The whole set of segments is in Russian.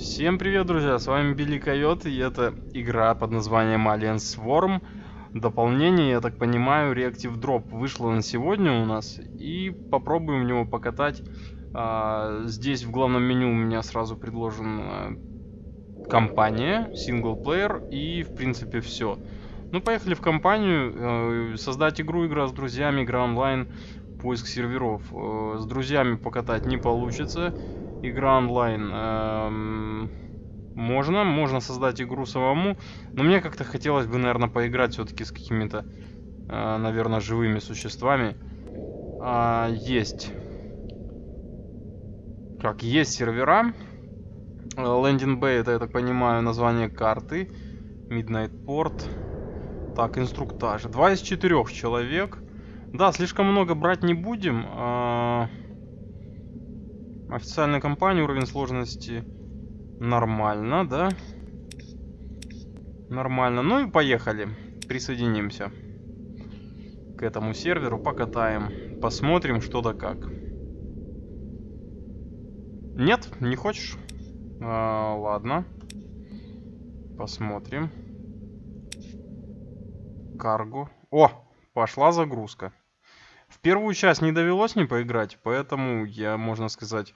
Всем привет, друзья, с вами Билли Койот, и это игра под названием Alien Swarm. Дополнение, я так понимаю, Reactive Drop вышло на сегодня у нас, и попробуем в него покатать. А, здесь в главном меню у меня сразу предложена компания, синглплеер, и в принципе все. Ну, поехали в компанию, э, создать игру, игра с друзьями, игра онлайн, поиск серверов. Э, с друзьями покатать не получится игра онлайн. Эм, можно, можно создать игру самому, но мне как-то хотелось бы, наверное, поиграть все-таки с какими-то, э, наверное, живыми существами. А, есть. Как, есть сервера. Landing Bay, это, я так понимаю, название карты. Midnight Port. Так, инструктаж. Два из четырех человек. Да, слишком много брать не будем. А... Официальная компания, уровень сложности нормально, да? Нормально. Ну и поехали. Присоединимся к этому серверу, покатаем. Посмотрим, что да как. Нет, не хочешь? А, ладно. Посмотрим. Карго. О, пошла загрузка. Первую часть не довелось не поиграть, поэтому я, можно сказать,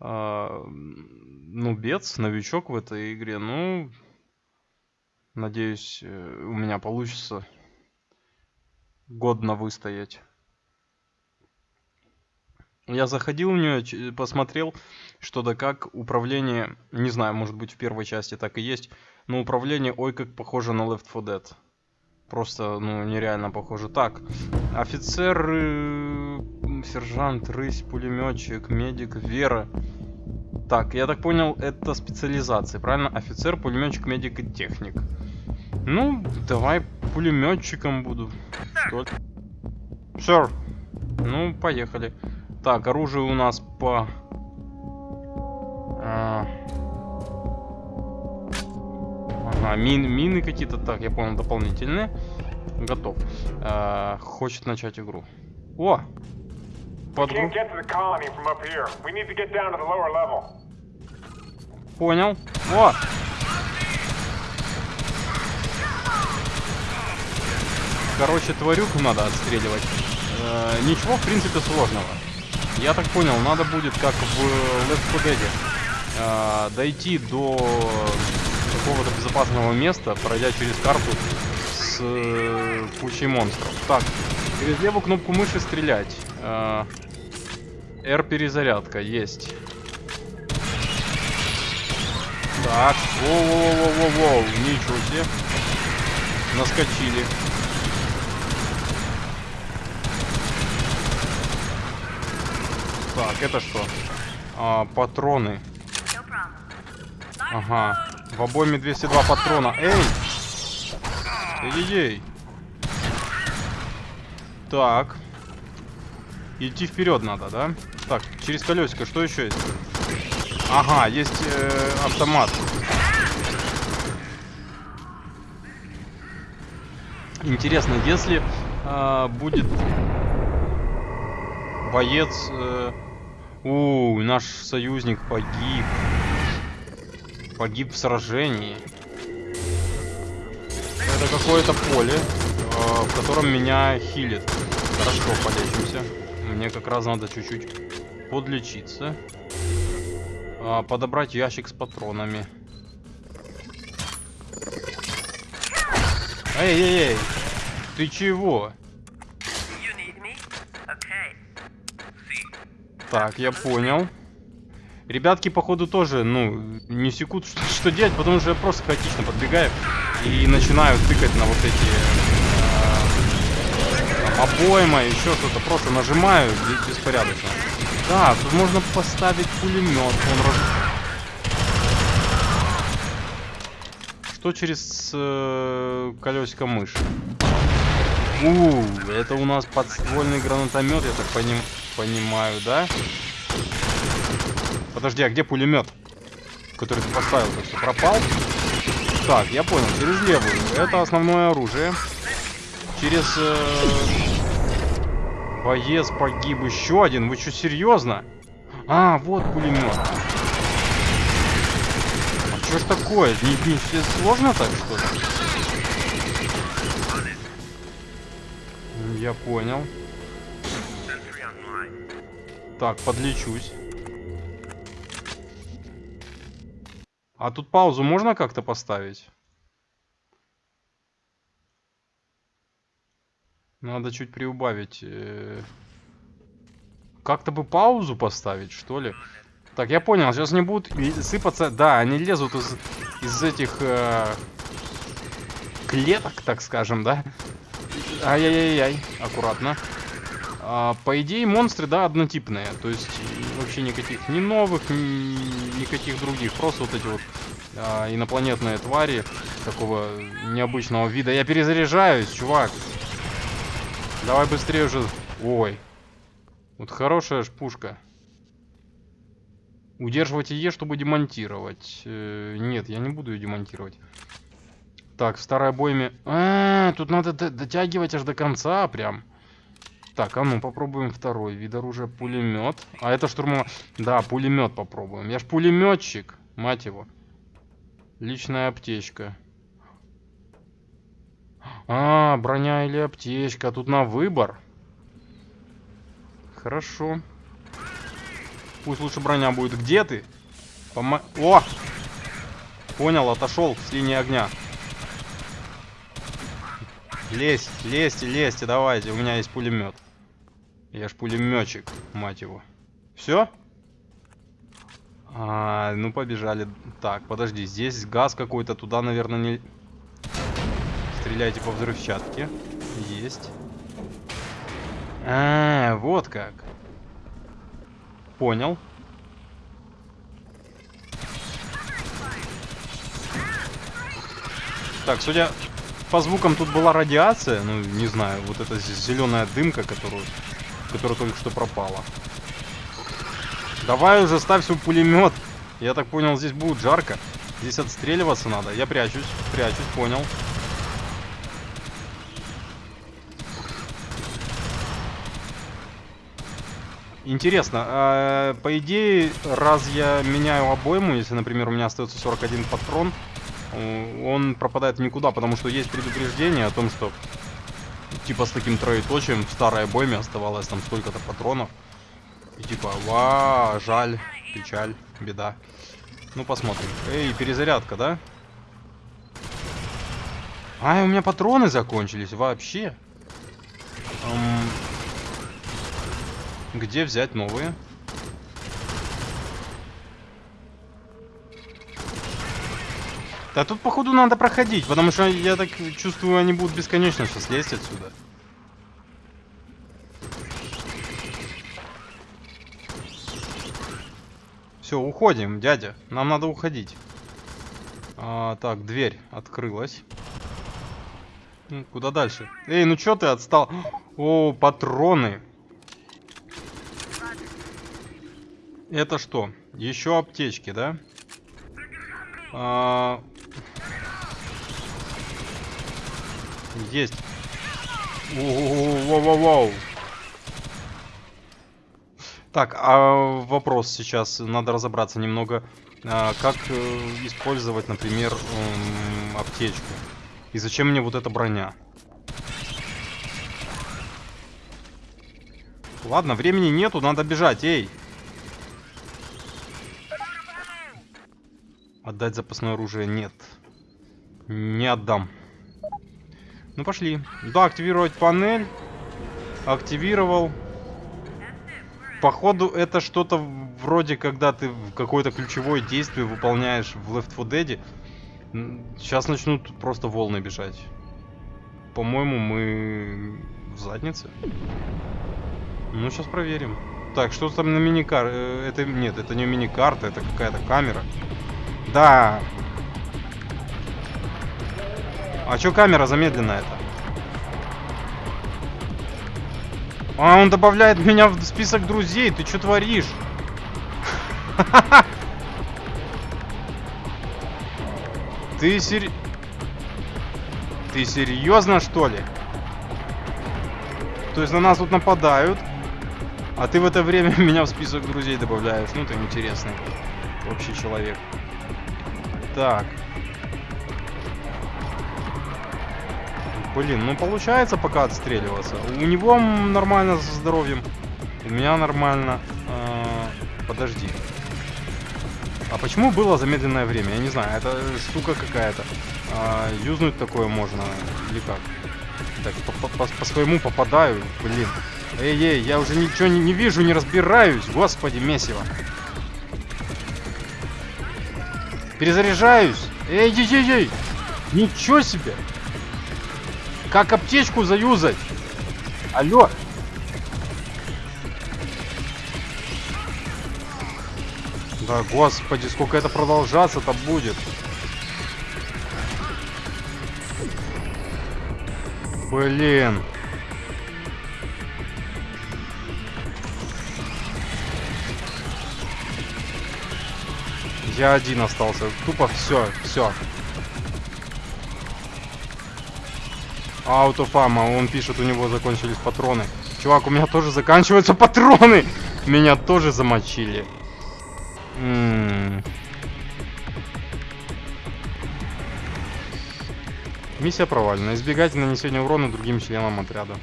э, ну, бец, новичок в этой игре. Ну, надеюсь, э, у меня получится годно выстоять. Я заходил в нее, посмотрел, что да как управление, не знаю, может быть в первой части так и есть, но управление ой как похоже на Left 4 Dead. Просто, ну, нереально похоже. Так, офицер, э, сержант, рысь, пулеметчик, медик, вера. Так, я так понял, это специализации, правильно? Офицер, пулеметчик, медик и техник. Ну, давай пулеметчиком буду. Ли? Sure. Ну, поехали. Так, оружие у нас по... А... Ага, мин, мины какие-то. Так, я понял, дополнительные. Готов. А, хочет начать игру. О! Подгру... Понял. О! Короче, тварюку надо отстреливать. Э, ничего, в принципе, сложного. Я так понял, надо будет, как в Left 4 Dead, э, дойти до какого-то безопасного места, пройдя через карту с э, кучей монстров. Так, через левую кнопку мыши стрелять. Э, R перезарядка, есть. Так, воу-воу-воу-воу-воу, ничего себе. Наскочили. Так, это что? А, патроны. Ага. В обойме 202 патрона. Эй! Эй-ей-ей. Так. Идти вперед надо, да? Так, через колесико что еще есть? Ага, есть э, автомат. Интересно, если э, будет боец... Э, у, наш союзник погиб. Погиб в сражении. Это какое-то поле, э, в котором меня хилит. Хорошо, полечимся. Мне как раз надо чуть-чуть подлечиться. А, подобрать ящик с патронами. Эй-эй-эй! Ты чего? Так, я понял. Ребятки, походу, тоже, ну, не секут, что, что делать, потому что я просто хаотично подбегаю и начинаю тыкать на вот эти э, обойма, еще что-то. Просто нажимаю беспорядочно. Да, тут можно поставить пулемет. Он раз... Что через э, колесико мыши? У, это у нас подствольный гранатомет, я так поним понимаю, да? Подожди, а где пулемет? Который ты поставил, так что пропал? Так, я понял, через левую. Это основное оружие. Через... Э, боец погиб еще один. Вы что, серьезно? А, вот пулемет. Что ж такое? Не, не сложно так, что ли? Я понял. Так, подлечусь. А тут паузу можно как-то поставить? Надо чуть приубавить. э. Как-то бы паузу поставить, что ли? Так, я понял, сейчас не будут сыпаться... Да, они лезут из, из этих э, клеток, так скажем, да? Ай-яй-яй-яй, аккуратно. А, по идее, монстры, да, однотипные. То есть и вообще никаких ни новых, ни никаких других. Просто вот эти вот а, инопланетные твари такого необычного вида. Я перезаряжаюсь, чувак. Давай быстрее уже. Ой. Вот хорошая ж пушка. Удерживать Е, чтобы демонтировать. Э, нет, я не буду ее демонтировать. Так, в старой обойме... А, тут надо дотягивать аж до конца прям. Так, а ну попробуем второй вид оружия. Пулемет. А это штурмовой... Да, пулемет попробуем. Я ж пулеметчик, мать его. Личная аптечка. А, броня или аптечка. Тут на выбор. Хорошо. Пусть лучше броня будет. Где ты? Помо... О! Понял, отошел с линии огня. Лезь, лезьте, лезьте, давайте. У меня есть пулемет. Я ж пулеметчик, мать его. Все? А, ну побежали. Так, подожди, здесь газ какой-то, туда, наверное, не... Стреляйте по взрывчатке. Есть. А, вот как. Понял. Так, судя по звукам, тут была радиация. Ну, не знаю, вот эта зеленая дымка, которую, которая только что пропала. Давай уже ставь свой пулемет. Я так понял, здесь будет жарко. Здесь отстреливаться надо. Я прячусь, прячусь, понял. Интересно, а, по идее, раз я меняю обойму, если, например, у меня остается 41 патрон, э, он пропадает никуда, потому что есть предупреждение о том, что типа с таким троеточием в старой обойме оставалось там столько-то патронов. И типа, ва, жаль, печаль, беда. Ну, посмотрим. Эй, перезарядка, да? А, у меня патроны закончились вообще. Эм, Где взять новые? Да тут, походу, надо проходить, потому что я так чувствую, они будут бесконечно сейчас лезть отсюда. Все, уходим, дядя. Нам надо уходить. А, так, дверь открылась. Ну, Куда дальше? Эй, ну чё ты отстал? О, патроны. Это что? Еще аптечки, да? А, Есть. Воу-воу-воу-воу. Так, а вопрос сейчас, надо разобраться немного, а, как э, использовать, например, м, аптечку. И зачем мне вот эта броня? Ладно, времени нету, надо бежать, эй! Отдать запасное оружие нет. Не отдам. Ну пошли. Да, активировать панель. Активировал. Походу это что-то вроде, когда ты какое-то ключевое действие выполняешь в Left 4 Dead. Сейчас начнут просто волны бежать. По-моему, мы в заднице. Ну, сейчас проверим. Так, что там на миникар? э, Это нет, это не миникарта, это какая-то камера. Да. А чё камера замедленная-то? А, он добавляет меня в список друзей. Ты что творишь? Ты сер... Ты серьезно, что ли? То есть на нас тут нападают, а ты в это время меня в список друзей добавляешь. Ну, ты интересный вообще человек. Так. Блин, ну получается пока отстреливаться. У него нормально со здоровьем. У меня нормально. А, подожди. А почему было замедленное время? Я не знаю, это штука какая-то. А, юзнуть такое можно или как? Так, по, по, по своему попадаю, блин. Эй-эй, я уже ничего не, не вижу, не разбираюсь. Господи, месиво. Перезаряжаюсь. Эй-ей-ей-ей. Ничего себе. Как аптечку заюзать? Алло. Да, господи, сколько это продолжаться-то будет. Блин. Я один остался. Тупо все, все. Аутофама, он пишет, у него закончились патроны. Чувак, у меня тоже заканчиваются патроны. Меня тоже замочили. Миссия провалена. Избегать нанесения урона другим членам отряда.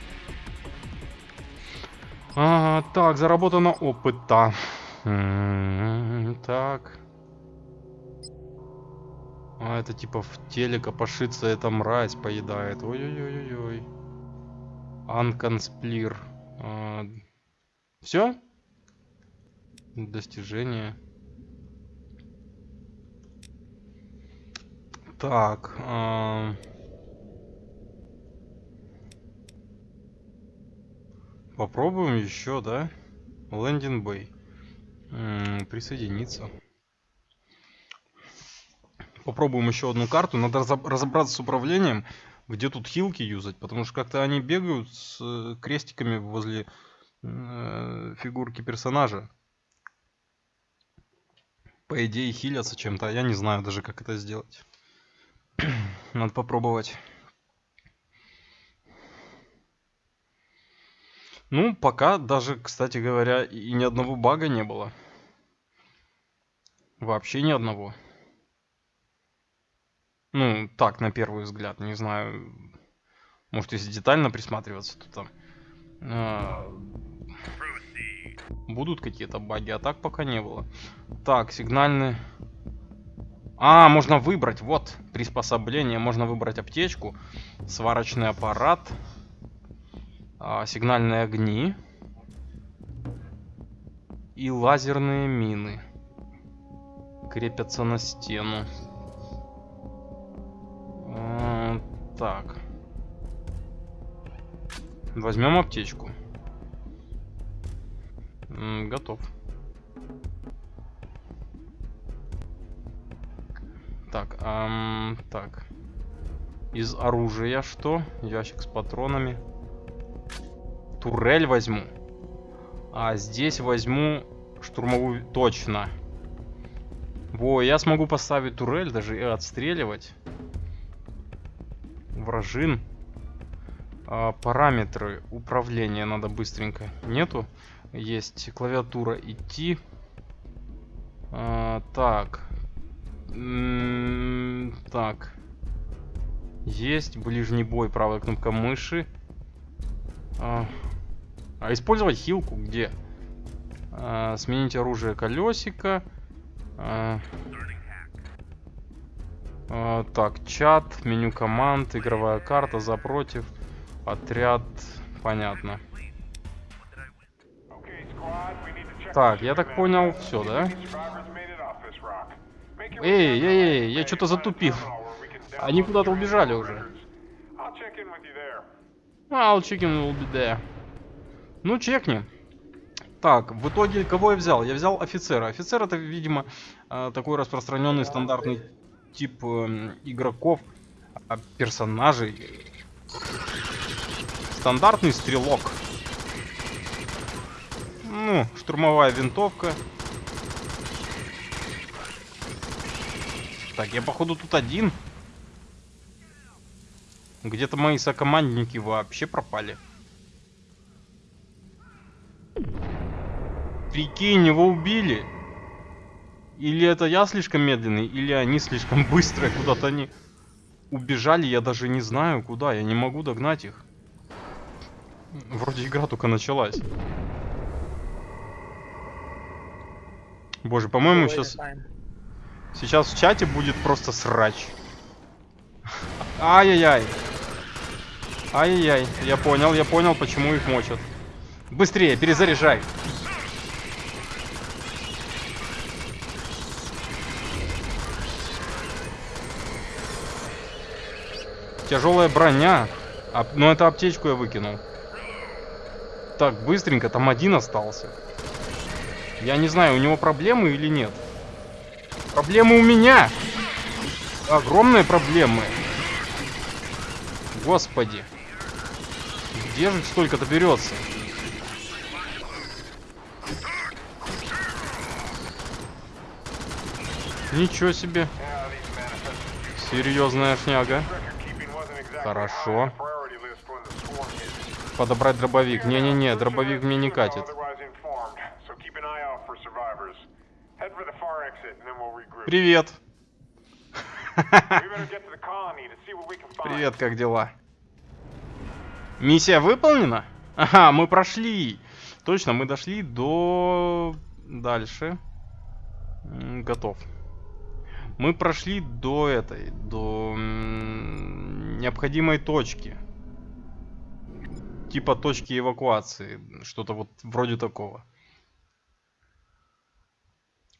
А, так, заработано опыта. Так. А, это типа в теле копошится эта мразь поедает. Ой-ой-ой-ой. Анконсплир. А, все? Достижение. Так. А... Попробуем еще, да? Лендинг Бэй. Присоединиться. Попробуем еще одну карту. Надо разобраться с управлением, где тут хилки юзать. Потому что как-то они бегают с э, крестиками возле э, фигурки персонажа. По идее хилятся чем-то. Я не знаю даже, как это сделать. Надо попробовать. Ну, пока даже, кстати говоря, и ни одного бага не было. Вообще ни одного. Ну, так, на первый взгляд, не знаю. Может, если детально присматриваться, то там... Э, будут какие-то баги, а так пока не было. Так, сигнальный... А, можно выбрать, вот, приспособление. Можно выбрать аптечку, сварочный аппарат, а, сигнальные огни и лазерные мины. Крепятся на стену. Так. Возьмем аптечку. Готов. Так, эм, так. Из оружия что? Ящик с патронами. Турель возьму. А здесь возьму штурмовую... Точно. Во, я смогу поставить турель, даже и отстреливать. Вражин. А, параметры управления надо быстренько. Нету? Есть клавиатура идти. А, так. М -м так. Есть ближний бой, правая кнопка мыши. А, а использовать хилку где? А, сменить оружие колесика. А, а, так, чат, меню команд, игровая карта, за против, отряд. Понятно. Так, я так понял, все, да? Эй, эй, эй, я что-то затупил. Они куда-то убежали уже. I'll check in will be there. Ну, чекни. Так, в итоге кого я взял? Я взял офицера. Офицер это, видимо, э, такой распространенный стандартный тип эм, игроков, а, персонажей. Стандартный стрелок. Ну, штурмовая винтовка. Так, я походу тут один. Где-то мои сокомандники вообще пропали. Прикинь, его убили. Или это я слишком медленный, или они слишком быстрые, куда-то они убежали, я даже не знаю куда, я не могу догнать их. Вроде игра только началась. Боже, по-моему, сейчас... Сейчас в чате будет просто срач. Ай-яй-яй. Ай-яй-яй. Я понял, я понял, почему их мочат. Быстрее, перезаряжай. Тяжелая броня. А, ну это аптечку я выкинул. Так, быстренько, там один остался. Я не знаю, у него проблемы или нет. Проблемы у меня! Огромные проблемы. Господи. Где же столько-то берется? Ничего себе. Серьезная шняга. Хорошо. Подобрать дробовик. Не-не-не, дробовик мне не катит. Привет. Привет, как дела? Миссия выполнена? Ага, мы прошли. Точно, мы дошли до... Дальше. Готов. Мы прошли до этой, до необходимой точки. Типа точки эвакуации. Что-то вот вроде такого.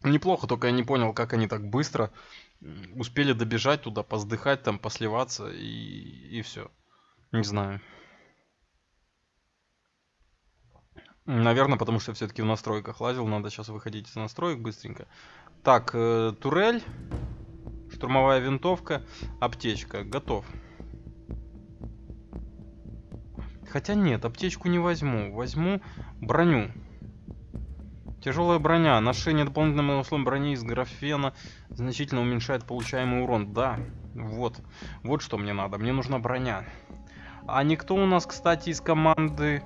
Неплохо, только я не понял, как они так быстро успели добежать туда, поздыхать там, посливаться и, и все. Не знаю. Наверное, потому что все-таки в настройках лазил. Надо сейчас выходить из настроек быстренько. Так, э, турель, штурмовая винтовка, аптечка. Готов. Хотя нет, аптечку не возьму. Возьму броню. Тяжелая броня. Ношение дополнительным условием брони из графена значительно уменьшает получаемый урон. Да, вот. Вот что мне надо. Мне нужна броня. А никто у нас, кстати, из команды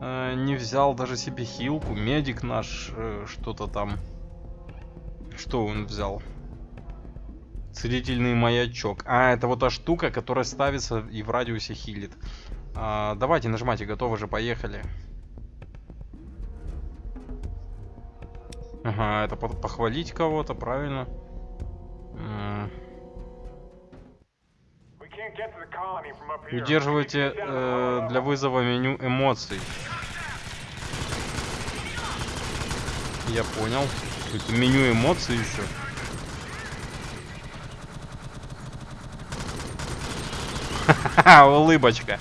э, не взял даже себе хилку. Медик наш э, что-то там. Что он взял? Целительный маячок. А, это вот та штука, которая ставится и в радиусе хилит. А, давайте нажимайте, готовы же, поехали. Ага, это похвалить кого-то, правильно? Удерживайте э, для вызова меню эмоций. Я понял. Это меню эмоций еще. Улыбочка.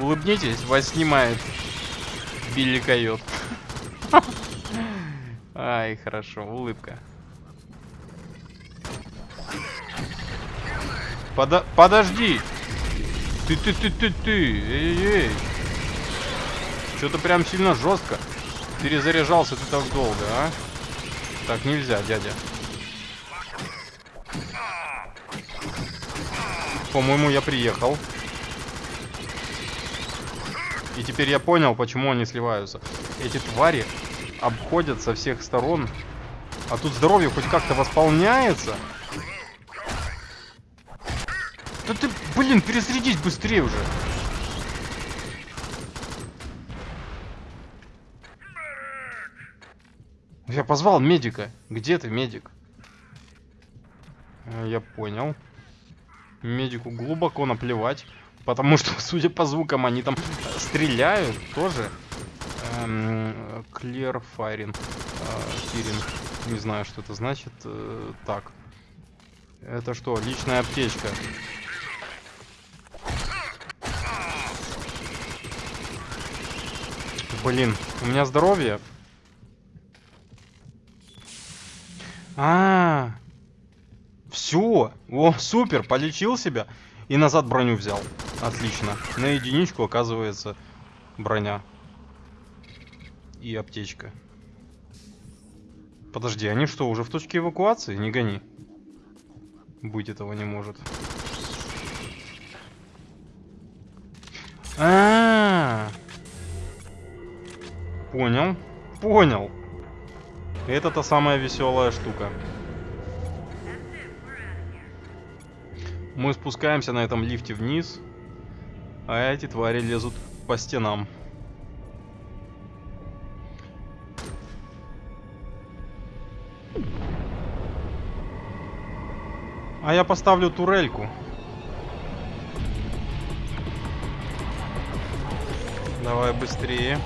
Улыбнитесь, вас снимает Билли Койот. Ай, хорошо, улыбка. Подо подожди! Ты, ты, ты, ты, ты! Эй-эй! Что-то прям сильно жестко. Перезаряжался ты так долго, а? Так нельзя, дядя. По-моему, я приехал. И теперь я понял, почему они сливаются. Эти твари обходят со всех сторон. А тут здоровье хоть как-то восполняется. Да ты, блин, перезарядись быстрее уже. Я позвал медика. Где ты, медик? Э, я понял. Медику глубоко наплевать. Потому что, судя по звукам, они там стреляют тоже. Эм, clear firing. Э, Не знаю, что это значит. Э, так. Это что? Личная аптечка. Блин, у меня здоровье. А, -а, -а. все, о, супер, полечил себя и назад броню взял. Отлично. На единичку оказывается броня и аптечка. Подожди, они что, уже в точке эвакуации? Не гони. Быть этого не может. А, -а, -а. Понял. Понял. Это та самая веселая штука. Мы спускаемся на этом лифте вниз, а эти твари лезут по стенам. А я поставлю турельку. Давай быстрее.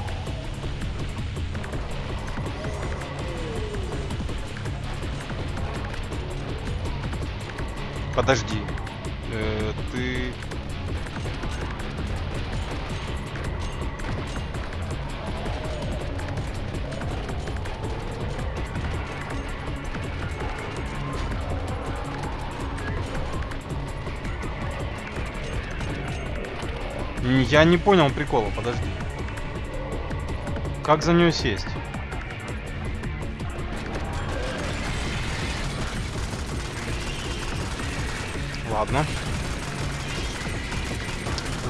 Подожди. Э, ты... Я не понял прикола, подожди. Как за нее сесть? Ладно.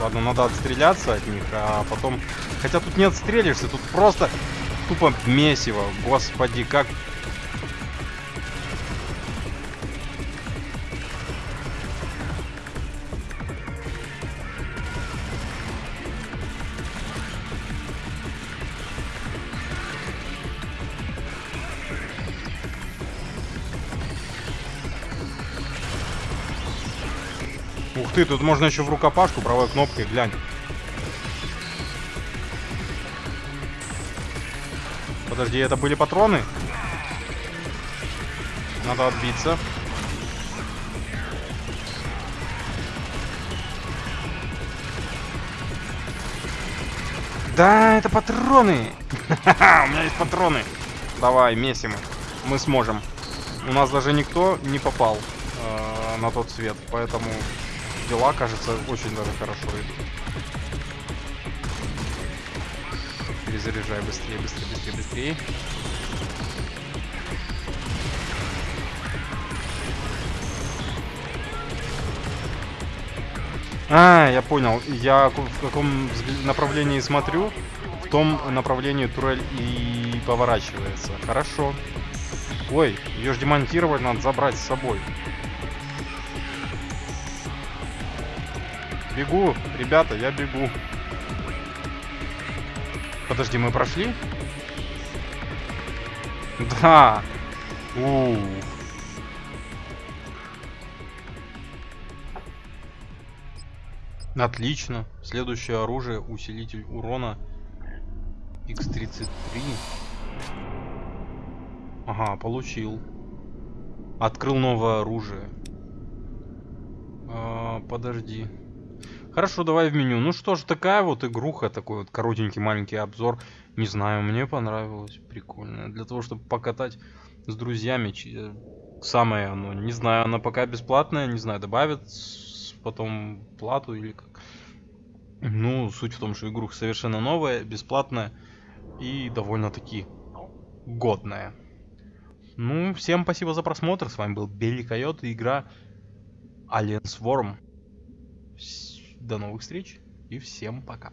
Ладно, надо отстреляться от них, а потом... Хотя тут не отстрелишься, тут просто тупо месиво. Господи, как... Ух ты, тут можно еще в рукопашку правой кнопкой, глянь. Подожди, это были патроны? Надо отбиться. Да, это патроны! У меня есть патроны. Давай, месим. Мы сможем. У нас даже никто не попал э, на тот свет, поэтому дела, кажется, очень даже хорошо идут. Перезаряжай быстрее, быстрее, быстрее, быстрее. А, я понял. Я в каком направлении смотрю, в том направлении турель и поворачивается. Хорошо. Ой, ее же демонтировать надо забрать с собой. Бегу, ребята, я бегу. Подожди, мы прошли? Да. У, -у, -у. Отлично. Следующее оружие усилитель урона X33. Ага, получил. Открыл новое оружие. А, подожди. Хорошо, давай в меню. Ну что ж, такая вот игруха, такой вот коротенький маленький обзор. Не знаю, мне понравилось. Прикольно. Для того, чтобы покатать с друзьями. Э, самое оно. Не знаю, она пока бесплатная. Не знаю, добавят потом плату или как. Ну, суть в том, что игруха совершенно новая, бесплатная и довольно-таки годная. Ну, всем спасибо за просмотр. С вами был Белли Койот и игра Alien Swarm. До новых встреч и всем пока.